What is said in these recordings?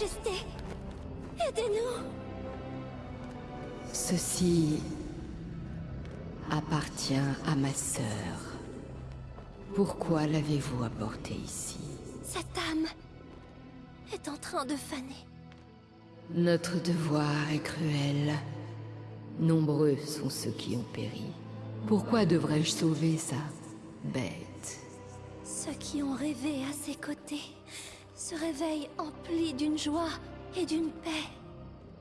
Majesté Aidez-nous Ceci appartient à ma sœur. Pourquoi l'avez-vous apporté ici? Cette âme est en train de faner. Notre devoir est cruel. Nombreux sont ceux qui ont péri. Pourquoi devrais-je sauver sa bête? Ceux qui ont rêvé à ses côtés se réveillent emplis d'une joie et d'une paix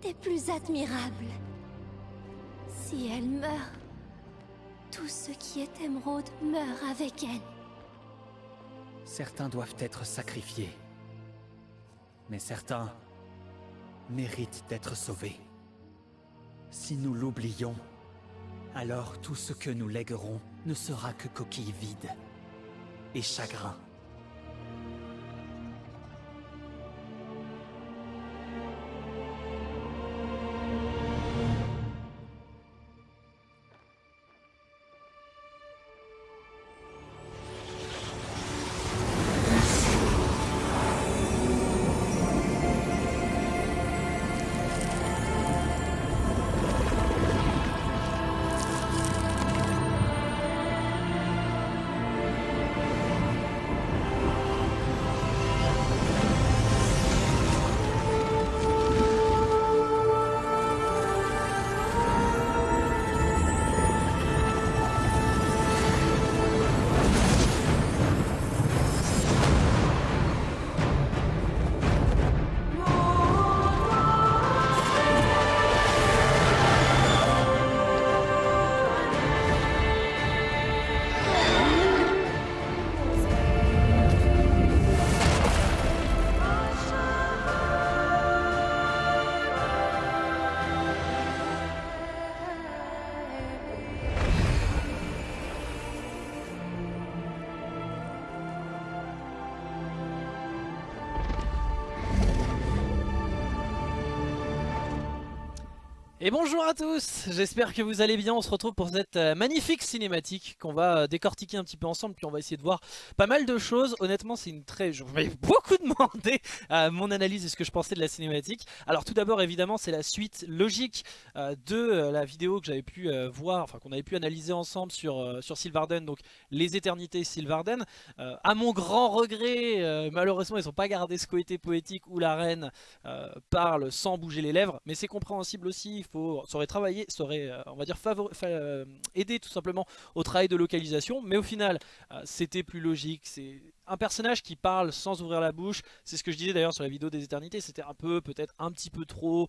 des plus admirables. Si elle meurt, tout ce qui est émeraude meurt avec elle. Certains doivent être sacrifiés. Mais certains méritent d'être sauvés. Si nous l'oublions, alors tout ce que nous léguerons ne sera que coquille vide et chagrin. Bonjour à tous, j'espère que vous allez bien, on se retrouve pour cette euh, magnifique cinématique qu'on va euh, décortiquer un petit peu ensemble puis on va essayer de voir pas mal de choses, honnêtement c'est une très... je vous beaucoup demandé euh, mon analyse et ce que je pensais de la cinématique. Alors tout d'abord évidemment c'est la suite logique de la vidéo que j'avais pu voir, enfin qu'on avait pu analyser ensemble sur, sur Sylvarden, donc les éternités Sylvarden À mon grand regret, malheureusement ils n'ont pas gardé ce côté poétique où la reine parle sans bouger les lèvres, mais c'est compréhensible aussi, faut, ça aurait travaillé, euh, on va dire, euh, aidé tout simplement au travail de localisation. Mais au final, euh, c'était plus logique. C'est un personnage qui parle sans ouvrir la bouche. C'est ce que je disais d'ailleurs sur la vidéo des éternités. C'était un peu, peut-être un petit peu trop...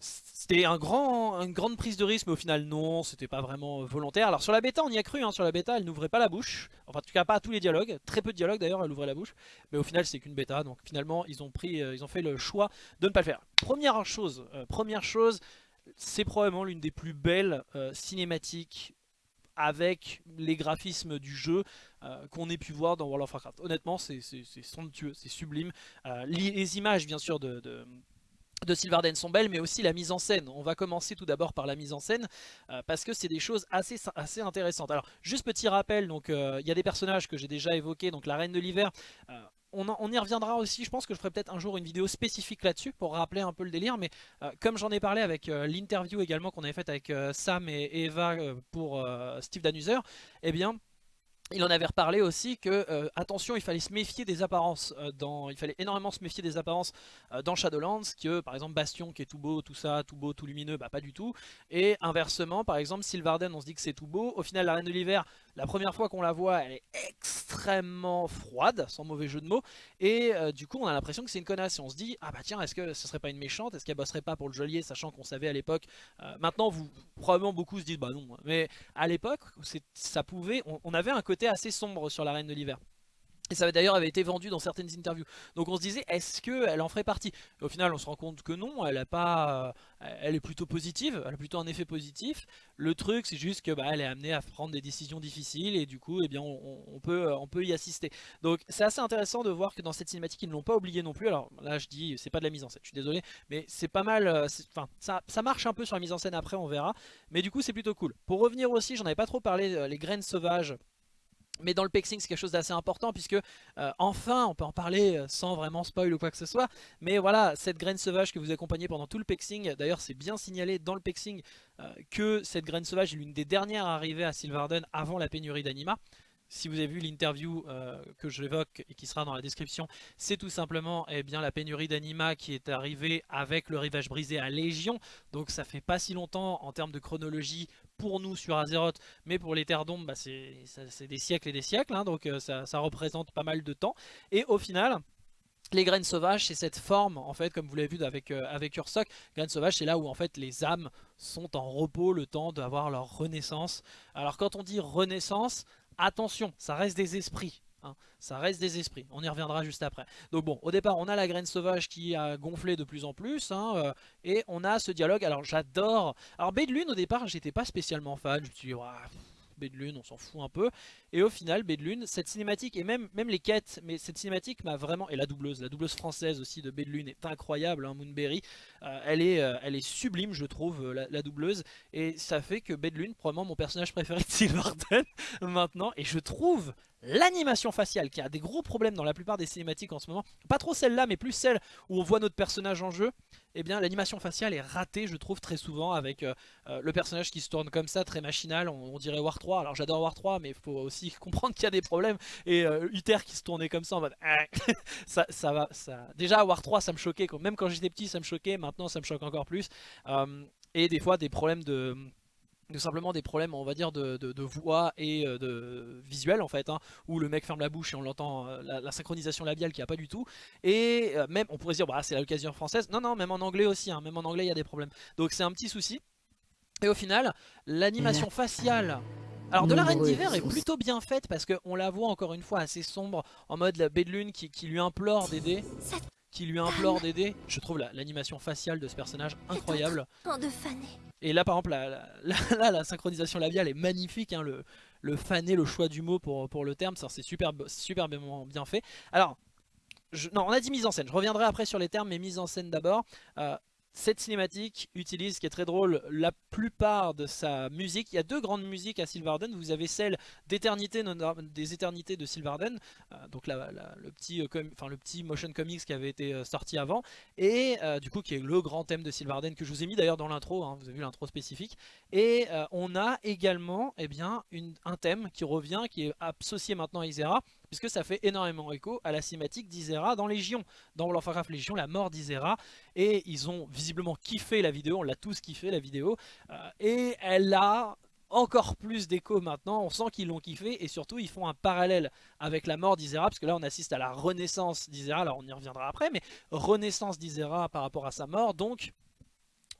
C'était un grand, une grande prise de risque, mais au final non, c'était pas vraiment volontaire. Alors sur la bêta, on y a cru, hein, sur la bêta, elle n'ouvrait pas la bouche. Enfin, en tout cas, pas tous les dialogues. Très peu de dialogues d'ailleurs, elle ouvrait la bouche. Mais au final, c'est qu'une bêta, donc finalement, ils ont pris, ils ont fait le choix de ne pas le faire. Première chose, première chose, c'est probablement l'une des plus belles euh, cinématiques avec les graphismes du jeu euh, qu'on ait pu voir dans World of Warcraft. Honnêtement, c'est somptueux, c'est sublime. Euh, les, images, bien sûr, de, de sont belles, mais aussi la mise en scène. On va commencer tout d'abord par la mise en scène, parce que c'est des choses assez, intéressantes. Alors, juste petit rappel, il y a des personnages que j'ai déjà évoqués, donc la Reine de l'Hiver, on, y reviendra aussi, je pense que je ferai peut-être un jour une vidéo spécifique là-dessus pour rappeler un peu le délire, mais euh, comme j'en ai parlé avec euh, l'interview également qu'on avait faite avec euh, Sam et Eva pour Steve Danuser, eh bien il en avait reparlé aussi que, attention, il fallait se méfier des apparences, il fallait énormément se méfier des apparences dans Shadowlands, que par exemple Bastion qui est tout beau, tout ça, tout beau, tout lumineux, bah pas du tout. Et inversement, par exemple, Sylvarden, on se dit que c'est tout beau, au final la Reine de l'Hiver, la première fois qu'on la voit, elle est extrêmement froide, sans mauvais jeu de mots, et euh, du coup on a l'impression que c'est une connasse, et on se dit, ah bah tiens, est-ce que ce serait pas une méchante, est-ce qu'elle bosserait pas pour le geôlier, sachant qu'on savait à l'époque, euh, maintenant vous, probablement beaucoup se disent, bah non, mais à l'époque, ça pouvait, on avait un côté assez sombre sur la Reine de l'Hiver. Et ça d'ailleurs avait été vendu dans certaines interviews. Donc on se disait, est-ce qu'elle en ferait partie? Au final, on se rend compte que non, elle, a pas, euh, elle est plutôt positive, elle a plutôt un effet positif. Le truc, c'est juste que bah, elle est amenée à prendre des décisions difficiles et du coup, eh bien, on, peut, on peut y assister. Donc c'est assez intéressant de voir que dans cette cinématique, ils ne l'ont pas oublié non plus. Alors là, je dis, c'est pas de la mise en scène, je suis désolé, mais c'est pas mal, euh, enfin, ça, ça marche un peu sur la mise en scène après, on verra. Mais du coup, c'est plutôt cool. Pour revenir aussi, j'en avais pas trop parlé, euh, les graines sauvages mais dans le pexing c'est quelque chose d'assez important puisque euh, enfin on peut en parler euh, sans vraiment spoil ou quoi que ce soit mais voilà cette graine sauvage que vous accompagnez pendant tout le pexing d'ailleurs c'est bien signalé dans le pexing euh, que cette graine sauvage est l'une des dernières arrivées à Sylvarden avant la pénurie d'anima si vous avez vu l'interview que j'évoque et qui sera dans la description, c'est tout simplement eh bien, la pénurie d'anima qui est arrivée avec le rivage brisé à Légion. Donc ça fait pas si longtemps en termes de chronologie pour nous sur Azeroth, mais pour les Terres d'Ombre, bah, c'est des siècles et des siècles, hein, donc euh, ça, représente pas mal de temps. Et au final, les graines sauvages, c'est cette forme, en fait, comme vous l'avez vu avec, euh, avec Ursoc, graines sauvages, c'est là où en fait les âmes sont en repos le temps d'avoir leur renaissance. Alors quand on dit renaissance, attention, ça reste des esprits. Hein. Ça reste des esprits, on y reviendra juste après. Donc bon, au départ on a la graine sauvage qui a gonflé de plus en plus, hein, euh, et on a ce dialogue, alors j'adore... Alors Lune au départ j'étais pas spécialement fan, je me suis dit, Lune, on s'en fout un peu. Et au final, Lune, cette cinématique, et même, même les quêtes, mais cette cinématique m'a vraiment... Et la doubleuse, la doubleuse française aussi de Lune est incroyable, hein, Moonberry. Euh, elle, est, euh, elle est sublime, je trouve, la, doubleuse. Et ça fait que Lune, probablement mon personnage préféré de Sylvarden maintenant. Et je trouve l'animation faciale qui a des gros problèmes dans la plupart des cinématiques en ce moment, pas trop celle-là mais plus celle où on voit notre personnage en jeu, eh bien l'animation faciale est ratée je trouve très souvent avec euh, euh, le personnage qui se tourne comme ça, très machinal, on, dirait War 3, alors j'adore War 3 mais il faut aussi comprendre qu'il y a des problèmes. Et euh, Uther qui se tournait comme ça en mode ah, ça, ça va, ça... déjà War 3 ça me choquait, même quand j'étais petit ça me choquait, maintenant ça me choque encore plus. Et des fois des problèmes de tout simplement des problèmes on va dire de, voix et euh, de visuel en fait hein, où le mec ferme la bouche et on l'entend euh, la, synchronisation labiale qui a pas du tout. Et euh, même on pourrait se dire bah, c'est l'occasion française. Non non même en anglais aussi hein, même en anglais il y a des problèmes. Donc c'est un petit souci. Et au final l'animation faciale. Alors de la Reine d'hiver est plutôt bien faite parce qu'on la voit encore une fois assez sombre en mode la baie de lune qui, qui lui implore d'aider qui lui implore d'aider. Je trouve l'animation faciale de ce personnage incroyable. Et là par exemple la, la, synchronisation labiale est magnifique, hein, le, le fané, le choix du mot pour, pour le terme, c'est super, super bien fait. Alors, non on a dit mise en scène, je reviendrai après sur les termes mais mise en scène d'abord. Euh, cette cinématique utilise, qui est très drôle, la plupart de sa musique. Il y a deux grandes musiques à Sylvarden. Vous avez celle d'éternité, des éternités de Sylvarden, euh, donc le, petit, euh, le petit motion comics qui avait été euh, sorti avant, et du coup qui est le grand thème de Sylvarden que je vous ai mis d'ailleurs dans l'intro, hein, vous avez vu l'intro spécifique. Et on a également eh bien, un thème qui revient, qui est associé maintenant à Isera, puisque ça fait énormément écho à la cinématique d'Isera dans Légion, dans World of Warcraft Légion, la mort d'Isera, et ils ont visiblement kiffé la vidéo, on l'a tous kiffé la vidéo, euh, et elle a encore plus d'écho maintenant, on sent qu'ils l'ont kiffé et surtout ils font un parallèle avec la mort d'Isera parce que là on assiste à la renaissance d'Isera, alors on y reviendra après mais renaissance d'Isera par rapport à sa mort donc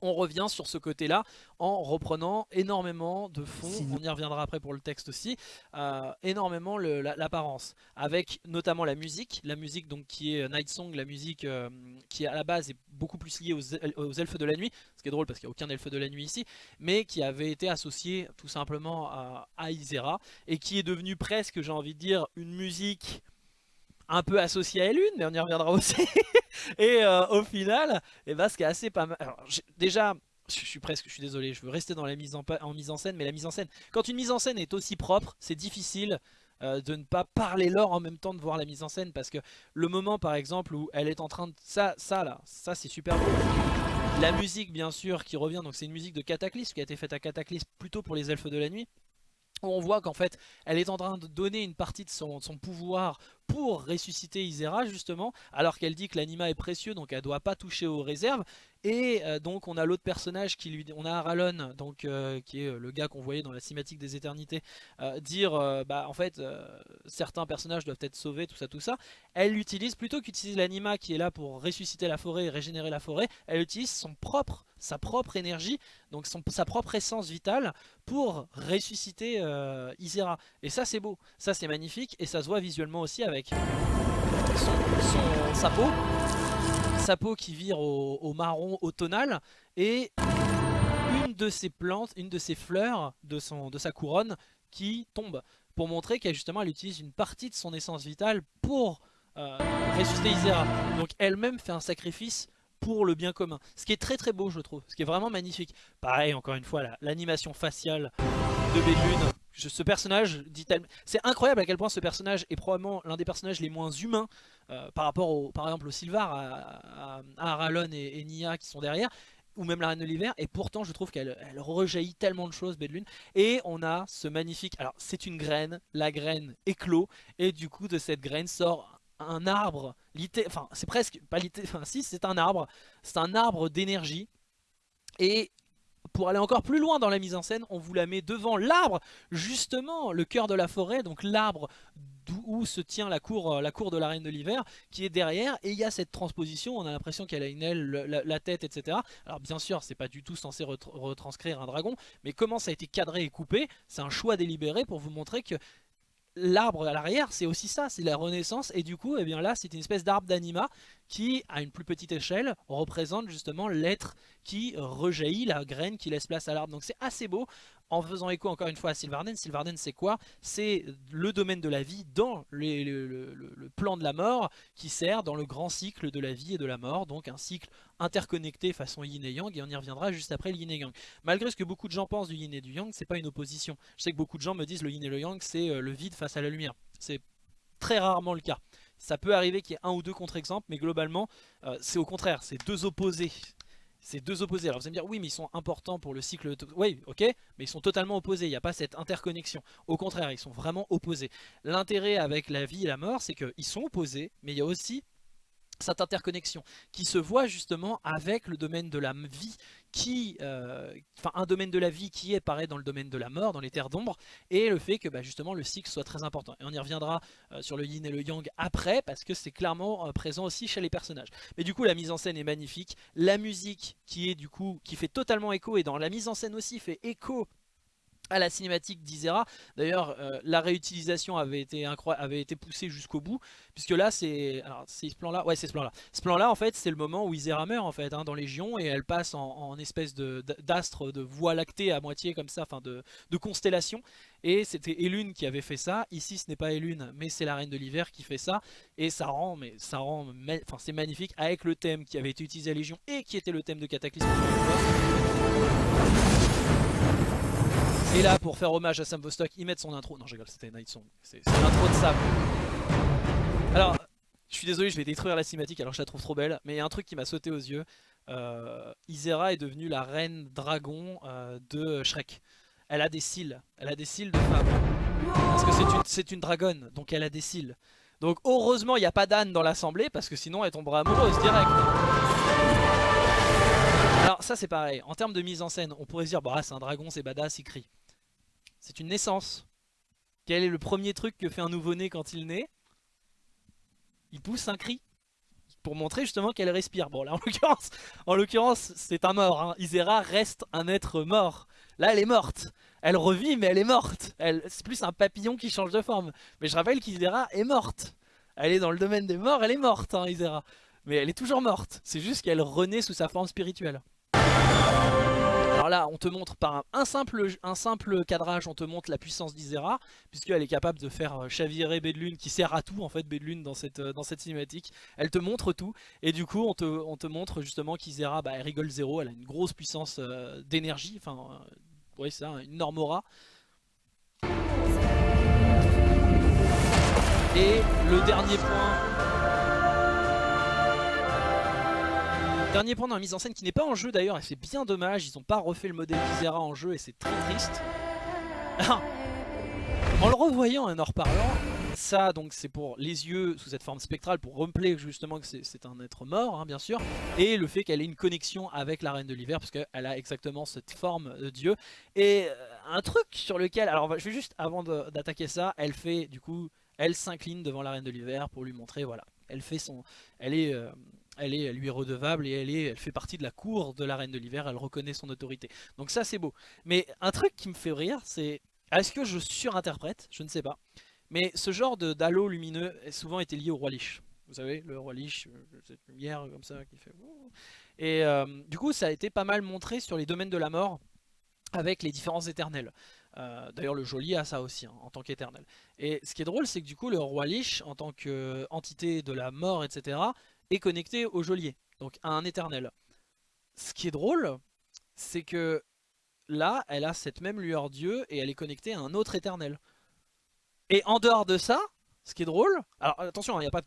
on revient sur ce côté-là en reprenant énormément de fond, on y reviendra après pour le texte aussi, euh, énormément l'apparence, avec notamment la musique, la musique donc qui est Night Song, la musique euh, qui à la base est beaucoup plus liée aux, elfes de la nuit, ce qui est drôle parce qu'il n'y a aucun elfe de la nuit ici, mais qui avait été associé tout simplement à, à Isera, et qui est devenu presque, j'ai envie de dire, une musique un peu associé à Elune, mais on y reviendra aussi. et euh, au final, eh ben, ce qui est assez pas mal. déjà, je suis presque, je suis désolé, je veux rester dans la mise en, en, mise en scène, mais la mise en scène, quand une mise en scène est aussi propre, c'est difficile euh, de ne pas parler l'or en même temps de voir la mise en scène, parce que le moment par exemple où elle est en train de... Ça, ça là, ça c'est super beau. La musique bien sûr qui revient, donc c'est une musique de Cataclysme qui a été faite à Cataclysme plutôt pour les elfes de la nuit on voit qu'en fait elle est en train de donner une partie de son, pouvoir pour ressusciter Isera justement alors qu'elle dit que l'anima est précieux donc elle doit pas toucher aux réserves et euh, donc on a l'autre personnage qui lui on a Aralon donc euh, qui est le gars qu'on voyait dans la cinématique des éternités euh, dire bah en fait certains personnages doivent être sauvés tout ça tout ça. Elle utilise plutôt qu'utiliser l'anima qui est là pour ressusciter la forêt et régénérer la forêt elle utilise son propre sa propre énergie, donc sa propre essence vitale pour ressusciter euh, Isera. Et ça c'est beau, ça c'est magnifique et ça se voit visuellement aussi avec sa peau, sa peau qui vire au, marron automnal et une de ses plantes, une de ses fleurs de, son, de sa couronne qui tombe pour montrer qu'elle justement elle utilise une partie de son essence vitale pour euh, ressusciter Isera. Donc elle-même fait un sacrifice pour le bien commun. Ce qui est très très beau je trouve, ce qui est vraiment magnifique. Pareil encore une fois l'animation faciale de Bellune, ce personnage dit C'est incroyable à quel point ce personnage est probablement l'un des personnages les moins humains euh, par rapport au, par exemple au Sylvar, à, Aralon et, Nia qui sont derrière ou même la Reine de l'Hiver, et pourtant je trouve qu'elle elle rejaillit tellement de choses, Bédlune. Et on a ce magnifique, alors c'est une graine, la graine éclot, et du coup de cette graine sort un arbre, enfin c'est presque, pas enfin si c'est un arbre, c'est un arbre d'énergie, et pour aller encore plus loin dans la mise en scène, on vous la met devant l'arbre, justement, le cœur de la forêt, donc l'arbre où se tient la cour, la cour de la Reine de l'Hiver, qui est derrière, et il y a cette transposition, on a l'impression qu'elle a une aile, la, tête, etc. Alors bien sûr, c'est pas du tout censé retranscrire un dragon, mais comment ça a été cadré et coupé, c'est un choix délibéré pour vous montrer que l'arbre à l'arrière, c'est aussi ça, c'est la renaissance. Et du coup, eh bien là, c'est une espèce d'arbre d'anima qui, à une plus petite échelle, représente justement l'être qui rejaillit, la graine qui laisse place à l'arbre. Donc c'est assez beau en faisant écho encore une fois à Sylvarden. Sylvarden c'est quoi? C'est le domaine de la vie dans le, plan de la mort qui sert dans le grand cycle de la vie et de la mort. Donc un cycle interconnecté façon yin et yang et on y reviendra juste après le yin et yang. Malgré ce que beaucoup de gens pensent du yin et du yang, c'est pas une opposition. Je sais que beaucoup de gens me disent le yin et le yang c'est euh, le vide face à la lumière. C'est très rarement le cas. Ça peut arriver qu'il y ait un ou deux contre-exemples, mais globalement, euh, c'est au contraire, c'est deux opposés c'est deux opposés. Alors vous allez me dire, oui mais ils sont importants pour le cycle... Oui, ok, mais ils sont totalement opposés, il n'y a pas cette interconnexion. Au contraire, ils sont vraiment opposés. L'intérêt avec la vie et la mort, c'est qu'ils sont opposés, mais il y a aussi cette interconnexion qui se voit justement avec le domaine de la vie qui, euh, enfin un domaine de la vie qui est pareil dans le domaine de la mort, dans les terres d'ombre, et le fait que bah, justement le cycle soit très important. Et on y reviendra euh, sur le yin et le yang après, parce que c'est clairement euh, présent aussi chez les personnages. Mais du coup la mise en scène est magnifique, la musique qui est du coup, qui fait totalement écho, et dans la mise en scène aussi fait écho à la cinématique d'Isera. D'ailleurs, euh, la réutilisation avait été, poussée jusqu'au bout, puisque là, c'est ce plan-là. Ouais, c'est ce plan-là. Ce plan-là, en fait, c'est le moment où Isera meurt, en fait, hein, dans Légion, et elle passe en, espèce d'astre, de, voie lactée à moitié, comme ça, enfin, de, de, constellation. Et c'était Elune qui avait fait ça. Ici, ce n'est pas Elune, mais c'est la Reine de l'Hiver qui fait ça. Et ça rend, mais ça rend, enfin, c'est magnifique, avec le thème qui avait été utilisé à Légion, et qui était le thème de Cataclysme. Et là, pour faire hommage à Sam Vostok, ils mettent son intro. Non, je rigole, c'était Night Song. C'est l'intro de Sam. Alors, je suis désolé, je vais détruire la cinématique alors je la trouve trop belle. Mais il y a un truc qui m'a sauté aux yeux. Euh, Isera est devenue la reine dragon euh, de Shrek. Elle a des cils. Elle a des cils de femme. Parce que c'est une, une dragonne, donc elle a des cils. Donc heureusement, il n'y a pas d'âne dans l'assemblée, parce que sinon elle tomberait amoureuse direct. Alors ça c'est pareil, en termes de mise en scène, on pourrait se dire bah c'est un dragon, c'est badass, il crie. C'est une naissance. Quel est le premier truc que fait un nouveau-né quand il naît? Il pousse un cri. Pour montrer justement qu'elle respire. Bon là en l'occurrence, c'est un mort. Hein. Isera reste un être mort. Là elle est morte. Elle revit mais elle est morte. C'est plus un papillon qui change de forme. Mais je rappelle qu'Isera est morte. Elle est dans le domaine des morts, elle est morte hein, Isera. Mais elle est toujours morte. C'est juste qu'elle renaît sous sa forme spirituelle. Alors là, on te montre par un, simple, cadrage, on te montre la puissance d'Isera, puisqu'elle est capable de faire euh, chavirer Bedlune, qui sert à tout en fait, Bedlune dans cette, euh, dans cette cinématique. Elle te montre tout, et du coup, on te, on te montre justement qu'Isera, bah, elle rigole zéro, elle a une grosse puissance euh, d'énergie, enfin, oui c'est ça, une normora. Et le dernier point Dernier point dans la mise en scène qui n'est pas en jeu d'ailleurs, et c'est bien dommage, ils n'ont pas refait le modèle d'Isera en jeu et c'est très triste. en le revoyant et en reparlant, ça donc c'est pour les yeux sous cette forme spectrale, pour rappeler justement que c'est un être mort hein, bien sûr, et le fait qu'elle ait une connexion avec la Reine de l'Hiver, parce qu'elle a exactement cette forme de dieu. Et euh, un truc sur lequel, alors je vais juste avant d'attaquer ça, elle fait du coup, elle s'incline devant la Reine de l'Hiver pour lui montrer, voilà, elle fait son, elle est... Euh, elle, est, lui est redevable et elle, est, elle fait partie de la cour de la Reine de l'Hiver, elle reconnaît son autorité. Donc ça c'est beau. Mais un truc qui me fait rire, c'est... Est-ce que je surinterprète? Je ne sais pas. Mais ce genre d'halo lumineux a souvent été lié au roi Lich. Vous savez, le roi Lich, euh, cette lumière comme ça qui fait... Et euh, du coup ça a été pas mal montré sur les domaines de la mort avec les différents éternels. Euh, d'ailleurs le Joli a ça aussi hein, en tant qu'éternel. Et ce qui est drôle c'est que du coup le roi Lich en tant qu'entité de la mort etc est connecté au geôlier, donc à un éternel. Ce qui est drôle, c'est que là, elle a cette même lueur Dieu et elle est connectée à un autre éternel. Et en dehors de ça, ce qui est drôle, alors attention, il n'y a pas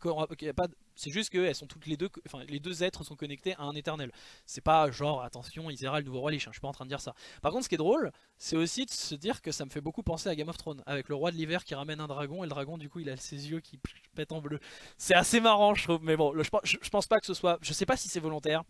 de, c'est juste que elles sont toutes les deux, enfin les deux êtres sont connectés à un éternel. C'est pas genre attention, Isera le nouveau roi Lich, hein, je suis pas en train de dire ça. Par contre, ce qui est drôle, c'est aussi de se dire que ça me fait beaucoup penser à Game of Thrones, avec le roi de l'hiver qui ramène un dragon et le dragon du coup il a ses yeux qui pètent en bleu. C'est assez marrant, je trouve, mais bon, je, je pense pas que ce soit, je sais pas si c'est volontaire.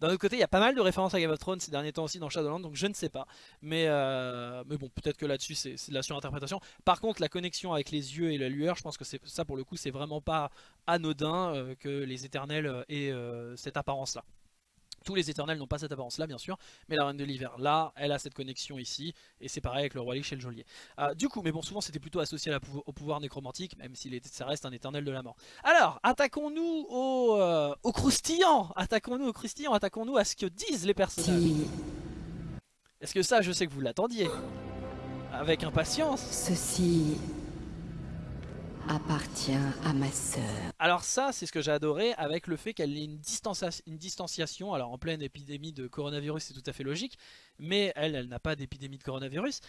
D'un autre côté, il y a pas mal de références à Game of Thrones ces derniers temps aussi dans Shadowlands, donc je ne sais pas. Mais, euh, mais bon, peut-être que là-dessus, c'est de la surinterprétation. Par contre, la connexion avec les yeux et la lueur, je pense que ça, pour le coup, c'est vraiment pas anodin euh, que les éternels euh, aient cette apparence-là. Tous les éternels n'ont pas cette apparence là bien sûr, mais la reine de l'hiver là, elle a cette connexion ici, et c'est pareil avec le roi Lich et le geôlier. Euh, du coup, mais bon souvent c'était plutôt associé au pouvoir nécromantique, même si ça reste un éternel de la mort. Alors, attaquons-nous au, euh, au croustillant Attaquons-nous au croustillant, attaquons-nous à ce que disent les personnages. Est-ce que ça, je sais que vous l'attendiez Avec impatience Ceci appartient à ma sœur. Alors ça, c'est ce que j'ai adoré avec le fait qu'elle ait une, distanciation. Alors en pleine épidémie de coronavirus, c'est tout à fait logique. Mais elle, elle n'a pas d'épidémie de coronavirus.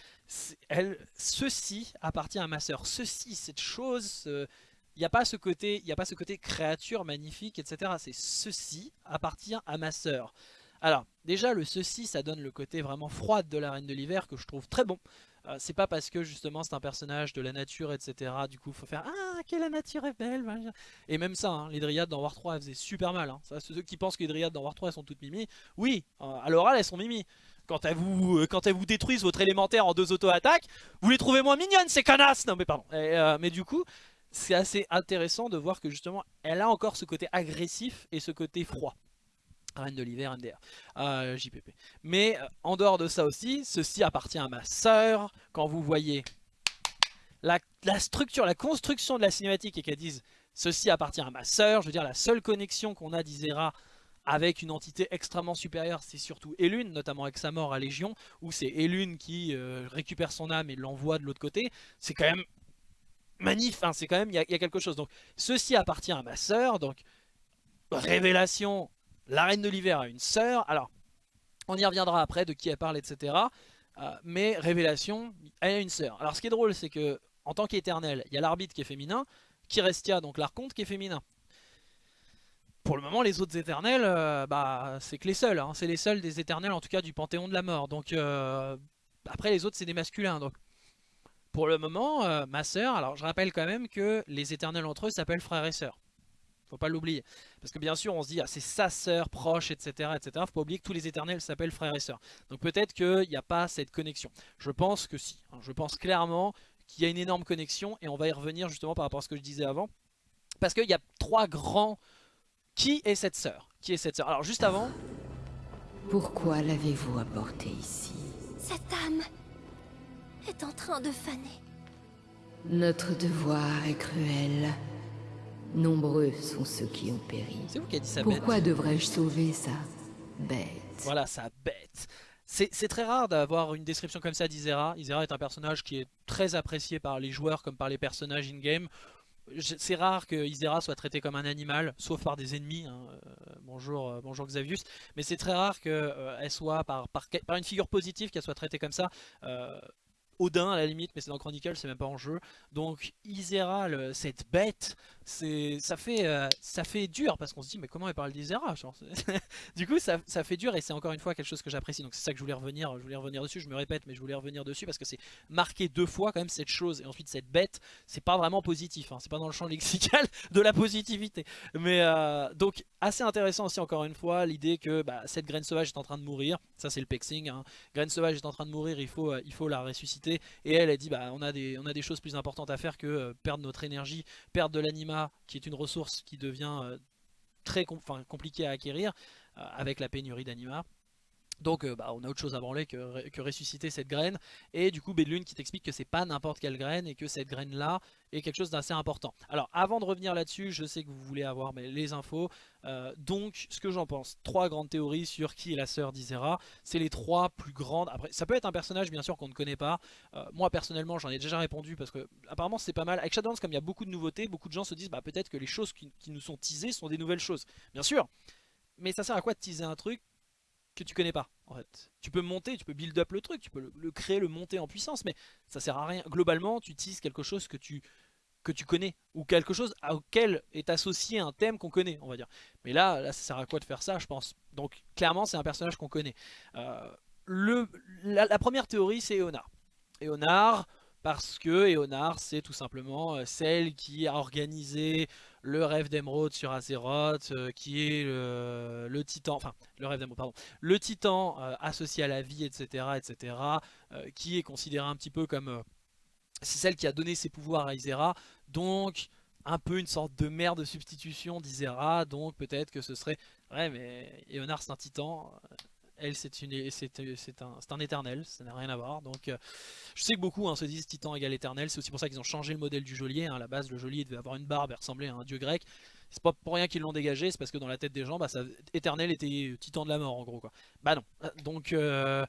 Elle, ceci appartient à ma sœur. Ceci, cette chose... il n'y a pas ce côté, il a pas ce côté créature magnifique, etc. C'est ceci appartient à ma sœur. Alors, déjà, le ceci, ça donne le côté vraiment froid de la Reine de l'Hiver que je trouve très bon. Euh, c'est pas parce que justement c'est un personnage de la nature, etc. Du coup, faut faire Ah, que la nature est belle. Et même ça, hein, les dryades dans War 3 elles faisaient super mal. Hein. Ça, ceux qui pensent que les dryades dans War 3 elles sont toutes mimi, oui, euh, à l'oral elles sont mimi. Quand elles, vous, euh, quand elles vous détruisent votre élémentaire en deux auto-attaques, vous les trouvez moins mignonnes ces connasses Non mais pardon. mais du coup, c'est assez intéressant de voir que justement elle a encore ce côté agressif et ce côté froid. Reine de l'hiver, NDR, euh, JPP. Mais euh, en dehors de ça aussi, ceci appartient à ma sœur. Quand vous voyez la, structure, la construction de la cinématique et qu'elle dise ceci appartient à ma sœur, je veux dire la seule connexion qu'on a d'Isera avec une entité extrêmement supérieure, c'est surtout Elune, notamment avec sa mort à Légion, où c'est Elune qui euh, récupère son âme et l'envoie de l'autre côté. C'est quand même magnifique, c'est quand même, il y, y, a quelque chose. Donc, ceci appartient à ma sœur, donc révélation la reine de l'hiver a une sœur. Alors, on y reviendra après de qui elle parle, etc. Euh, mais révélation, elle a une sœur. Alors, ce qui est drôle, c'est que en tant qu'éternel, il y a l'arbitre qui est féminin, Kirestia, donc l'archonte, qui est féminin. Pour le moment, les autres éternels, euh, bah, c'est que les seuls. Hein. c'est les seuls des éternels, en tout cas, du panthéon de la mort. Donc, euh, après, les autres, c'est des masculins. Donc, pour le moment, ma sœur, alors je rappelle quand même que les éternels entre eux s'appellent frères et sœurs faut pas l'oublier. Parce que bien sûr, on se dit, ah, c'est sa sœur proche, etc., etc. Faut pas oublier que tous les éternels s'appellent frères et sœurs. Donc peut-être qu'il n'y a pas cette connexion. Je pense que si. Hein. Je pense clairement qu'il y a une énorme connexion et on va y revenir justement par rapport à ce que je disais avant. Parce qu'il y a trois grands... Qui est cette sœur? Qui est cette sœur? Alors juste avant... Pourquoi l'avez-vous apportée ici? Cette âme est en train de faner. Notre devoir est cruel. Nombreux sont ceux qui ont péri. C'est vous qui avez dit ça Pourquoi devrais-je sauver sa bête? Voilà, sa bête. C'est très rare d'avoir une description comme ça d'Isera. Isera est un personnage qui est très apprécié par les joueurs comme par les personnages in-game. C'est rare que Isera soit traité comme un animal, sauf par des ennemis. Hein. Euh, bonjour, euh, bonjour Xavius. Mais c'est très rare qu'elle euh, soit, par, par, par, une figure positive, qu'elle soit traitée comme ça. Odin à la limite, mais c'est dans Chronicle, c'est même pas en jeu. Donc Isera, cette bête, ça fait euh, ça fait dur parce qu'on se dit mais comment elle parle d'Isera Du coup ça, fait dur et c'est encore une fois quelque chose que j'apprécie. Donc c'est ça que je voulais revenir, je voulais revenir dessus. Je me répète, mais je voulais revenir dessus parce que c'est marqué deux fois quand même cette chose et ensuite cette bête. C'est pas vraiment positif, hein. c'est pas dans le champ lexical de la positivité. Mais euh, donc assez intéressant aussi encore une fois l'idée que bah, cette graine sauvage est en train de mourir. Ça c'est le pexing. Hein. Graine sauvage est en train de mourir, il faut euh, il faut la ressusciter. Et elle a dit bah on a des on a des choses plus importantes à faire que perdre notre énergie, perdre de qui est une ressource qui devient euh, très compliquée à acquérir euh, avec la pénurie d'anima. Donc euh, bah, on a autre chose à branler que, ressusciter cette graine. Et du coup Bedlune qui t'explique que c'est pas n'importe quelle graine et que cette graine là est quelque chose d'assez important. Alors avant de revenir là-dessus, je sais que vous voulez avoir les infos. Euh, donc ce que j'en pense, trois grandes théories sur qui est la sœur d'Isera. C'est les trois plus grandes. Après ça peut être un personnage bien sûr qu'on ne connaît pas. Euh, moi personnellement j'en ai déjà répondu parce que apparemment c'est pas mal. Avec Shadowlands comme il y a beaucoup de nouveautés, beaucoup de gens se disent bah peut-être que les choses qui, qui nous sont teasées sont des nouvelles choses. Bien sûr. Mais ça sert à quoi de teaser un truc que tu connais pas en fait. Tu peux monter, tu peux build up le truc, tu peux le, créer, le monter en puissance, mais ça sert à rien. Globalement, tu utilises quelque chose que tu que tu connais ou quelque chose auquel est associé un thème qu'on connaît on va dire mais là, là ça sert à quoi de faire ça je pense donc clairement c'est un personnage qu'on connaît euh, le, la, première théorie c'est Eonar Eonar parce que Eonar c'est tout simplement euh, celle qui a organisé le rêve d'Emeraude sur Azeroth euh, qui est le, titan enfin le rêve d'Emeraude pardon le titan associé à la vie etc etc qui est considéré un petit peu comme c'est celle qui a donné ses pouvoirs à Isera, donc un peu une sorte de mère de substitution d'Isera, donc peut-être que ce serait... Ouais mais Eonar c'est un titan, euh, elle c'est un, un, éternel, ça n'a rien à voir, donc euh, je sais que beaucoup hein, se disent titan égale éternel, c'est aussi pour ça qu'ils ont changé le modèle du geôlier, hein. à la base le geôlier devait avoir une barbe et ressembler à un dieu grec, c'est pas pour rien qu'ils l'ont dégagé, c'est parce que dans la tête des gens, bah, éternel était titan de la mort en gros quoi. Bah non, donc... Euh,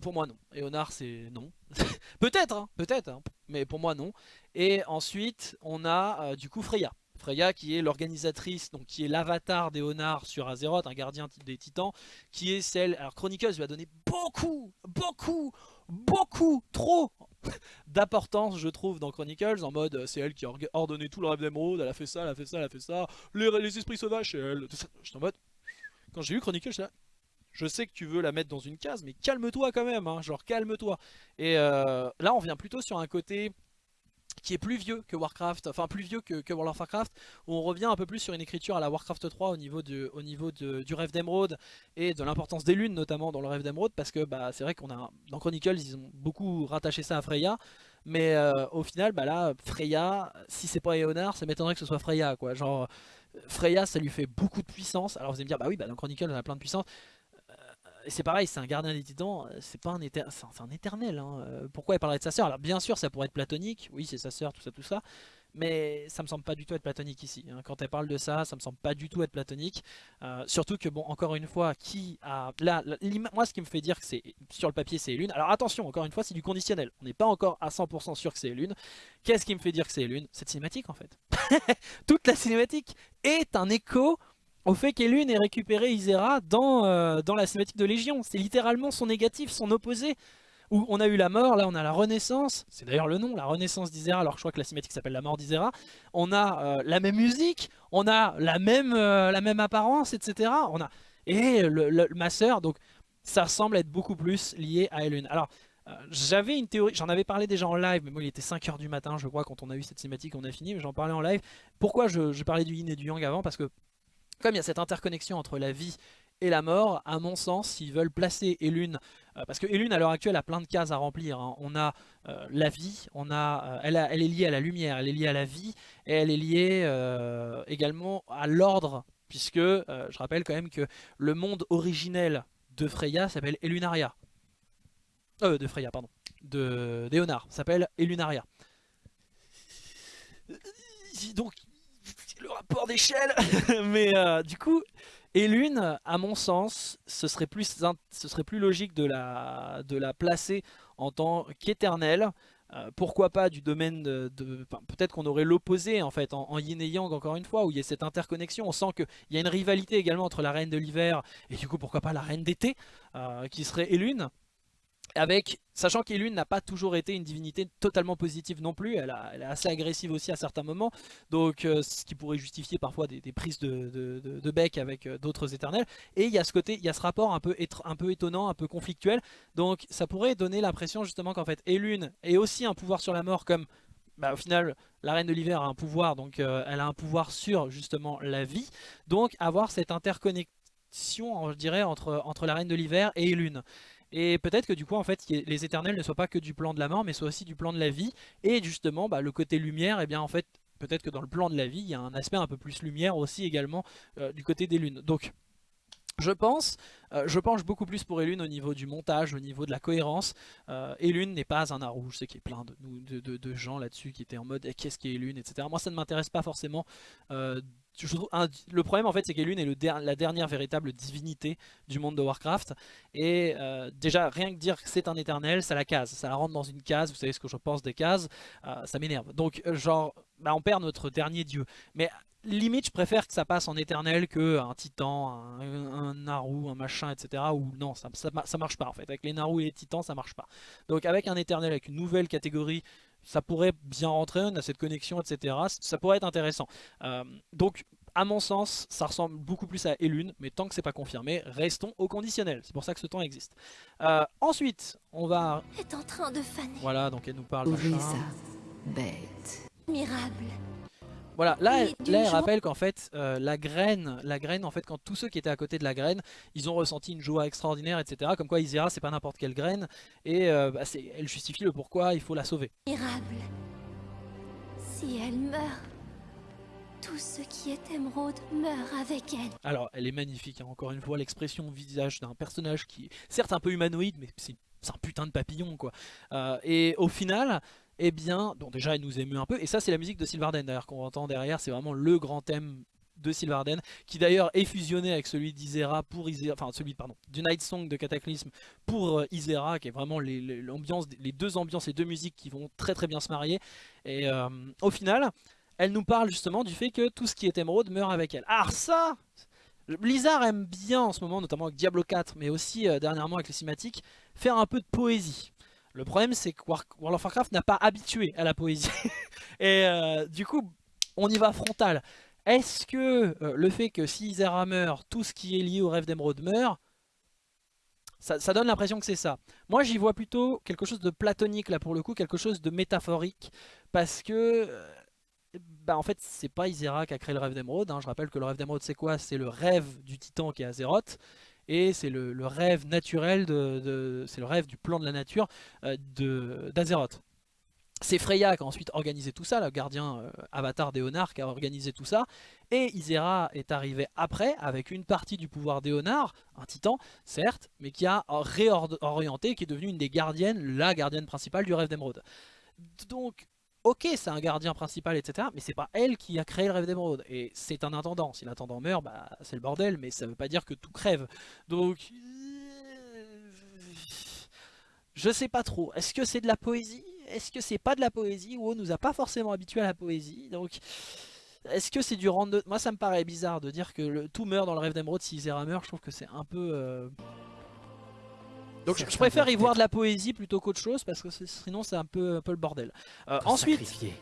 pour moi non. Eonar c'est non. peut-être, hein, peut-être, mais pour moi non. Et ensuite on a euh, du coup Freya. Freya qui est l'organisatrice, donc qui est l'avatar d'Eonar sur Azeroth, un gardien des titans, qui est celle... Alors Chronicles lui a donné beaucoup, beaucoup, beaucoup, trop d'importance je trouve dans Chronicles en mode c'est elle qui a ordonné tout le rêve d'émeraude, elle a fait ça, elle a fait ça, elle a fait ça, les, esprits sauvages c'est elle, Je en mode, quand j'ai vu Chronicles là, je sais que tu veux la mettre dans une case, mais calme-toi quand même, hein, genre calme-toi. Et euh, là, on vient plutôt sur un côté qui est plus vieux que Warcraft, enfin plus vieux que, World of Warcraft, où on revient un peu plus sur une écriture à la Warcraft 3 au niveau, au niveau du rêve d'émeraude et de l'importance des lunes notamment dans le rêve d'émeraude, parce que bah, c'est vrai qu'on a dans Chronicles ils ont beaucoup rattaché ça à Freya, mais euh, au final bah là Freya, si c'est pas Eonar, ça m'étonnerait que ce soit Freya quoi, genre Freya ça lui fait beaucoup de puissance, alors vous allez me dire bah oui bah dans Chronicles on a plein de puissance, c'est pareil, c'est un gardien des titans, euh, c'est pas un, un éternel. Hein. Euh, pourquoi elle parlerait de sa sœur? Alors bien sûr, ça pourrait être platonique, oui c'est sa sœur, tout ça, tout ça. Mais ça me semble pas du tout être platonique ici. Hein. Quand elle parle de ça, ça me semble pas du tout être platonique. Euh, surtout que, bon, encore une fois, qui a... Là, moi, ce qui me fait dire que c'est sur le papier, c'est Lune. Alors attention, encore une fois, c'est du conditionnel. On n'est pas encore à 100% sûr que c'est Lune. Qu'est-ce qui me fait dire que c'est Lune? Cette cinématique, en fait. Toute la cinématique est un écho au fait qu'Elune ait récupéré Isera dans, euh, dans la cinématique de Légion. C'est littéralement son négatif, son opposé. Où on a eu la mort, là on a la renaissance, c'est d'ailleurs le nom, la renaissance d'Isera, alors je crois que la cinématique s'appelle la mort d'Isera. On a euh, la même musique, on a la même, euh, la même apparence, etc. On a... Et le, ma donc ça semble être beaucoup plus lié à Elune. Alors, j'avais une théorie, j'en avais parlé déjà en live, mais moi il était 5h du matin je crois quand on a eu cette cinématique, on a fini, mais j'en parlais en live. Pourquoi je, je, parlais du yin et du yang avant? Parce que comme il y a cette interconnexion entre la vie et la mort, à mon sens, s'ils veulent placer Elune, euh, parce que Elune à l'heure actuelle a plein de cases à remplir, hein. on a euh, la vie, on a, euh, elle, elle, est liée à la lumière, elle est liée à la vie, et elle est liée également à l'ordre, puisque je rappelle quand même que le monde originel de Freya s'appelle Elunaria. Euh, de Freya, pardon. De Léonard, s'appelle Elunaria. Donc rapport d'échelle Mais euh, du coup, Elune, à mon sens, ce serait plus, logique de la, de la placer en tant qu'éternelle. Euh, pourquoi pas du domaine de... Peut-être qu'on aurait l'opposé en fait, en, yin et yang encore une fois, où il y a cette interconnexion. On sent qu'il y a une rivalité également entre la reine de l'hiver et du coup pourquoi pas la reine d'été, euh, qui serait Elune avec, sachant qu'Elune n'a pas toujours été une divinité totalement positive non plus, elle, est assez agressive aussi à certains moments, donc euh, ce qui pourrait justifier parfois des, prises de, bec avec euh, d'autres éternels, et il y a ce côté, il y a ce rapport un peu, étonnant, un peu conflictuel, donc ça pourrait donner l'impression justement qu'en fait Elune est aussi un pouvoir sur la mort comme bah, au final, la Reine de l'Hiver a un pouvoir, donc euh, elle a un pouvoir sur justement la vie. Donc avoir cette interconnexion, je dirais, entre, entre la Reine de l'Hiver et Lune. Et peut-être que du coup en fait les éternels ne soient pas que du plan de la mort mais soient aussi du plan de la vie Et justement bah, le côté lumière et eh bien en fait peut-être que dans le plan de la vie il y a un aspect un peu plus lumière aussi également euh, du côté des lunes Donc je pense, euh, je penche beaucoup plus pour Elune au niveau du montage, au niveau de la cohérence. Euh, Elune n'est pas un Naru, je sais qu'il y a plein de, gens là-dessus qui étaient en mode eh, qu'est-ce qu'est Elune, etc. Moi ça ne m'intéresse pas forcément le problème en fait c'est qu'Elune est la dernière véritable divinité du monde de Warcraft et euh, déjà rien que dire que c'est un éternel ça la case, ça la rentre dans une case, vous savez ce que je pense des cases, euh, ça m'énerve. Donc genre bah, on perd notre dernier dieu. Mais limite je préfère que ça passe en éternel que un titan, un, un Naru, un machin etc. Ou non ça marche pas en fait, avec les Naru et les titans ça marche pas. Donc avec un éternel, avec une nouvelle catégorie ça pourrait bien rentrer, on a cette connexion, etc. Ça pourrait être intéressant. Euh, donc, à mon sens, ça ressemble beaucoup plus à Elune, mais tant que c'est pas confirmé, restons au conditionnel. C'est pour ça que ce temps existe. Euh, ensuite, on va... est en train de faner. Voilà, donc elle nous parle ça. Bête. Admirable. Voilà, là, elle, là, rappelle qu'en fait, euh, la graine, la graine, en fait, quand tous ceux qui étaient à côté de la graine, ils ont ressenti une joie extraordinaire, etc. Comme quoi, Isera, c'est pas n'importe quelle graine, et euh, bah, elle justifie le pourquoi il faut la sauver. Admirable. Si elle meurt, tout ce qui est émeraude meurt avec elle. Alors, elle est magnifique, hein, encore une fois, l'expression au visage d'un personnage qui est certes un peu humanoïde, mais c'est c'est un putain de papillon, quoi. Euh, et au final, eh bien, donc déjà, elle nous émeut un peu, et ça, c'est la musique de Sylvarden, d'ailleurs, qu'on entend derrière, c'est vraiment le grand thème de Sylvarden, qui d'ailleurs est fusionné avec celui d'Isera pour Isera, enfin celui pardon, du Night Song de Cataclysme pour euh, Isera, qui est vraiment les, deux ambiances, les deux musiques qui vont très très bien se marier. Et euh, au final, elle nous parle justement du fait que tout ce qui est émeraude meurt avec elle. Alors ça, Blizzard aime bien en ce moment, notamment avec Diablo 4, mais aussi euh, dernièrement avec les cinématiques, faire un peu de poésie. Le problème c'est que World of Warcraft n'a pas habitué à la poésie. Et euh, du coup, on y va frontal. Est-ce que euh, le fait que si Isera meurt, tout ce qui est lié au rêve d'émeraude meurt, ça, donne l'impression que c'est ça. Moi j'y vois plutôt quelque chose de platonique là pour le coup, quelque chose de métaphorique, parce que... euh, bah en fait c'est pas Isera qui a créé le rêve d'émeraude, hein. je rappelle que le rêve d'émeraude c'est quoi? C'est le rêve du titan qui est Azeroth, et c'est le, rêve naturel, de, c'est le rêve du plan de la nature euh, d'Azeroth. C'est Freya qui a ensuite organisé tout ça, le gardien euh, avatar d'Eonar qui a organisé tout ça. Et Isera est arrivé après avec une partie du pouvoir d'Eonar, un titan certes, mais qui a réorienté, qui est devenue une des gardiennes, la gardienne principale du rêve d'émeraude. Donc, ok, c'est un gardien principal, etc. Mais c'est pas elle qui a créé le rêve d'émeraude. Et c'est un intendant. Si l'intendant meurt, bah, c'est le bordel, mais ça veut pas dire que tout crève. Donc... euh, Je sais pas trop. Est-ce que c'est de la poésie? Est-ce que c'est pas de la poésie? WoW nous a pas forcément habitués à la poésie? Donc... Est-ce que c'est du de... Moi ça me paraît bizarre de dire que tout meurt dans le rêve d'émeraude si Isera meurt. Je trouve que c'est un peu... euh, Donc je, préfère y voir de la poésie plutôt qu'autre chose parce que sinon c'est un peu, un peu le bordel. Euh, ensuite, sacrifiés.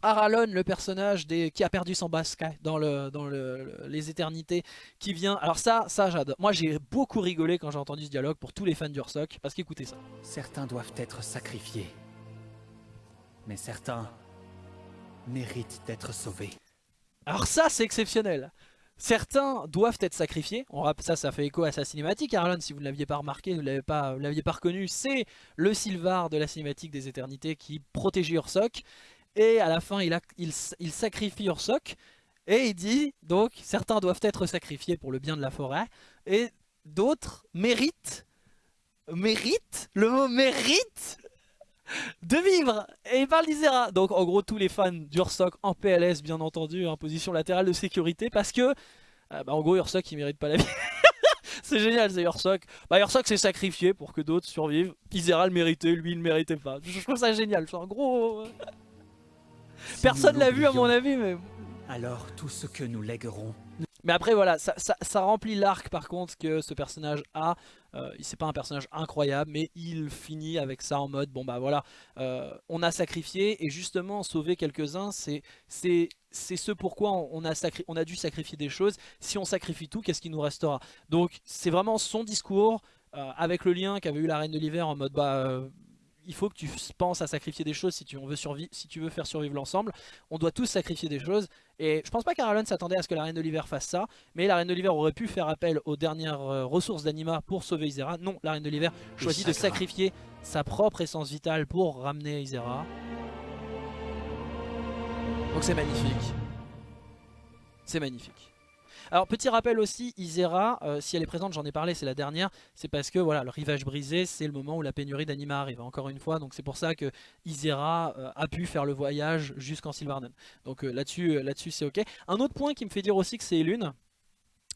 Aralon, le personnage des... qui a perdu son basque dans, le... dans le... le- les éternités, qui vient... Alors ça, ça j'adore. Moi j'ai beaucoup rigolé quand j'ai entendu ce dialogue pour tous les fans d'Ursoc, parce qu'écoutez ça. Certains doivent être sacrifiés. Mais certains méritent d'être sauvés. Alors ça c'est exceptionnel Certains doivent être sacrifiés, On rapp- ça ça fait écho à sa cinématique, Arlon si vous ne l'aviez pas remarqué, vous ne l'aviez pas reconnu, c'est le Sylvar de la cinématique des éternités qui protégeait Ursoc, et à la fin il, sacrifie Ursoc, et il dit donc certains doivent être sacrifiés pour le bien de la forêt, et d'autres méritent, méritent, le mot mérite de vivre Et il parle d'Isera Donc en gros tous les fans d'Ursoc en PLS bien entendu en position latérale de sécurité parce que euh, bah, en gros Ursoc il mérite pas la vie. C'est génial c'est Ursoc. Bah Ursoc s'est sacrifié pour que d'autres survivent. Isera le méritait, lui il le méritait pas. Je trouve ça génial, en gros euh, Personne l'a vu à mon avis mais... Alors tout ce que nous léguerons Mais après voilà, ça, remplit l'arc par contre que ce personnage a. Euh, c'est pas un personnage incroyable, mais il finit avec ça en mode bon bah voilà, euh, on a sacrifié et justement sauver quelques-uns, c'est ce pourquoi on a dû sacrifier des choses. Si on sacrifie tout, qu'est-ce qui nous restera? Donc c'est vraiment son discours euh, avec le lien qu'avait eu la Reine de l'hiver en mode bah euh, il faut que tu penses à sacrifier des choses si tu, on veut survivre, si tu veux faire survivre l'ensemble. On doit tous sacrifier des choses. Et je pense pas qu'Aralon s'attendait à ce que la Reine de l'hiver fasse ça. Mais la Reine de l'hiver aurait pu faire appel aux dernières euh, ressources d'Anima pour sauver Isera. Non, la Reine de l'hiver choisit de sacrifier sa propre essence vitale pour ramener Isera. Donc c'est magnifique. C'est magnifique. Alors petit rappel aussi, Isera, euh, si elle est présente, j'en ai parlé, c'est la dernière, c'est parce que voilà, le rivage brisé, c'est le moment où la pénurie d'anima arrive, encore une fois, donc c'est pour ça que Isera euh, a pu faire le voyage jusqu'en Sylvarden. Donc là-dessus, là-dessus c'est ok. Un autre point qui me fait dire aussi que c'est Lune,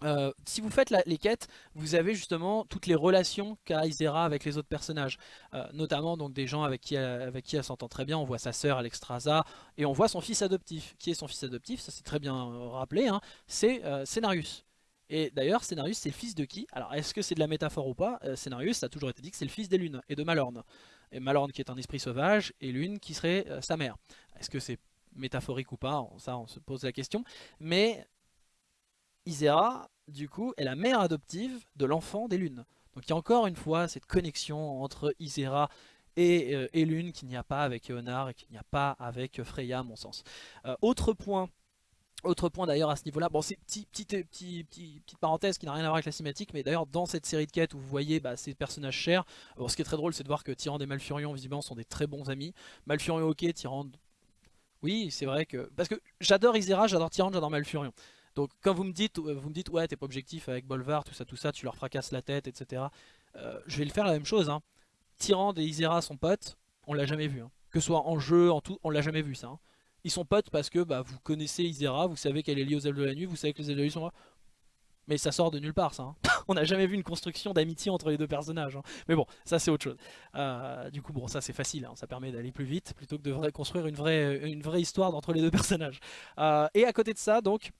euh, si vous faites les quêtes, vous avez justement toutes les relations qu'a Isera avec les autres personnages, euh, notamment donc des gens avec qui elle, avec qui elle s'entend très bien. On voit sa sœur Alexstrasza et on voit son fils adoptif. Qui est son fils adoptif Ça c'est très bien euh, rappelé. Hein. c'est Scénarius. Et d'ailleurs, Scénarius c'est le fils de qui? Alors est-ce que c'est de la métaphore ou pas? Scénarius, ça a toujours été dit que c'est le fils des lunes et de Malorne. Et Malorne qui est un esprit sauvage et Lune qui serait sa mère. Est-ce que c'est métaphorique ou pas? Ça on se pose la question. Mais Isera, du coup, est la mère adoptive de l'enfant des lunes. Donc il y a encore une fois cette connexion entre Isera et, euh, Lune qu'il n'y a pas avec Eonar et qu'il n'y a pas avec Freya à mon sens. Euh, autre point autre point d'ailleurs à ce niveau-là, bon c'est petite, petite, petite, parenthèse qui n'a rien à voir avec la cinématique, mais d'ailleurs dans cette série de quêtes où vous voyez bah, ces personnages chers, ce qui est très drôle c'est de voir que Tyrande et Malfurion visiblement sont des très bons amis. Malfurion ok, Tyrande, oui c'est vrai que... Parce que j'adore Isera, j'adore Tyrande, j'adore Malfurion. Donc quand vous me dites, euh, vous me dites ouais t'es pas objectif avec Bolvar, tout ça, tout ça, tu leur fracasses la tête, etc. Euh, je vais le faire la même chose. Hein. Tyrande et Isera sont potes, on l'a jamais vu. Hein. Que ce soit en jeu, en tout, on l'a jamais vu ça. Hein. Ils sont potes parce que bah, vous connaissez Isera, vous savez qu'elle est liée aux ailes de la nuit, vous savez que les ailes de la nuit sont là. Mais ça sort de nulle part ça. Hein. on n'a jamais vu une construction d'amitié entre les deux personnages. Mais bon, ça c'est autre chose. Euh, du coup, bon, ça c'est facile, ça permet d'aller plus vite plutôt que de construire une vraie, une vraie histoire entre les deux personnages. et à côté de ça, donc,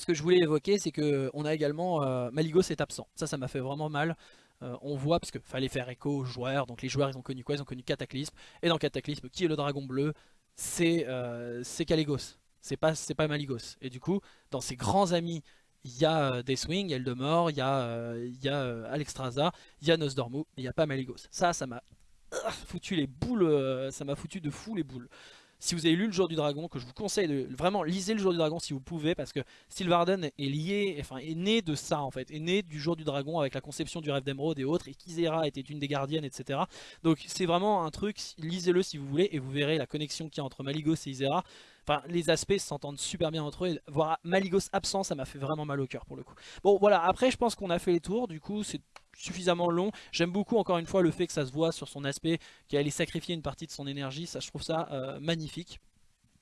ce que je voulais évoquer, c'est qu'on a également euh, Maligos est absent. Ça, ça m'a fait vraiment mal. Euh, on voit, parce qu'il fallait faire écho aux joueurs, donc les joueurs ils ont connu quoi? Ils ont connu Cataclysme. Et dans Cataclysme, qui est le dragon bleu? C'est euh, Caligos. C'est pas, pas Maligos. Et du coup, dans ses grands amis, il y a euh, Deathwing, il y a il y a, il y a Alexstrasza, il y a Nosdormu, il n'y a pas Maligos. Ça, ça m'a foutu les boules, ça m'a foutu de fou les boules. Si vous avez lu le jour du dragon, que je vous conseille de vraiment lisez le jour du dragon si vous pouvez, parce que Sylvarden est lié, enfin est né de ça en fait, est né du jour du dragon avec la conception du rêve d'émeraude et autres, et qu'Isera était une des gardiennes, etc. Donc c'est vraiment un truc, lisez-le si vous voulez, et vous verrez la connexion qu'il y a entre Maligos et Isera. Enfin, les aspects s'entendent super bien entre eux. Voir Maligos absent, ça m'a fait vraiment mal au cœur pour le coup. Bon, voilà. Après, je pense qu'on a fait les tours. Du coup, c'est suffisamment long. J'aime beaucoup, encore une fois, le fait que ça se voit sur son aspect, qu'elle ait sacrifié une partie de son énergie. Ça, je trouve ça euh, magnifique.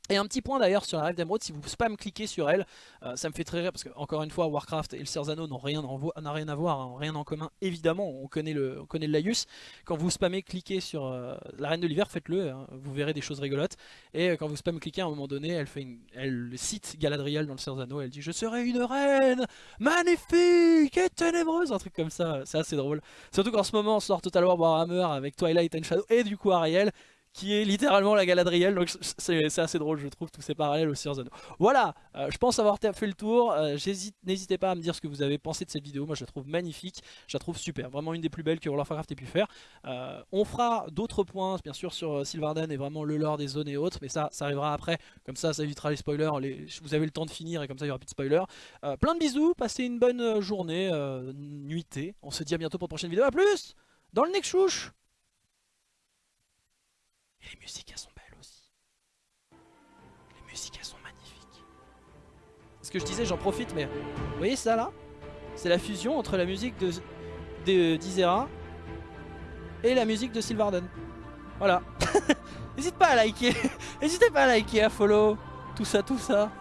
Et un petit point d'ailleurs sur la rêve d'émeraude, si vous spam cliquez sur elle, euh, ça me fait très rire parce que encore une fois Warcraft et le Serzano n'ont rien, à voir, hein, rien en commun. Évidemment, on connaît le, on connaît le Laius. Quand vous spammez cliquez sur euh, la reine de l'hiver, faites-le, hein, vous verrez des choses rigolotes. Et euh, quand vous spam cliquez à un moment donné, elle fait elle cite Galadriel dans le Serzano, elle dit je serai une reine magnifique et ténébreuse, un truc comme ça. C'est assez drôle. Surtout qu'en ce moment on sort Total War Warhammer avec Twilight and Shadow et du coup Ariel qui est littéralement la Galadriel, donc c'est assez drôle je trouve tous ces parallèles aussi en Voilà, euh, je pense avoir fait le tour, euh, n'hésitez pas à me dire ce que vous avez pensé de cette vidéo, moi je la trouve magnifique, je la trouve super, vraiment une des plus belles que World of Warcraft ait pu faire. Euh, on fera d'autres points bien sûr sur Sylvarden et vraiment le lore des zones et autres, mais ça, ça arrivera après, comme ça ça évitera les spoilers, vous avez le temps de finir et comme ça il n'y aura plus de spoilers. plein de bisous, passez une bonne journée, nuitée, on se dit à bientôt pour une prochaine vidéo, à plus dans le next les musiques, elles sont belles aussi. Les musiques, elles sont magnifiques. Ce que je disais, j'en profite, mais... Vous voyez ça, là? C'est la fusion entre la musique de d'Isera et la musique de Sylvarden. Voilà. N'hésite pas à liker. N'hésitez pas à liker, à follow. Tout ça, tout ça.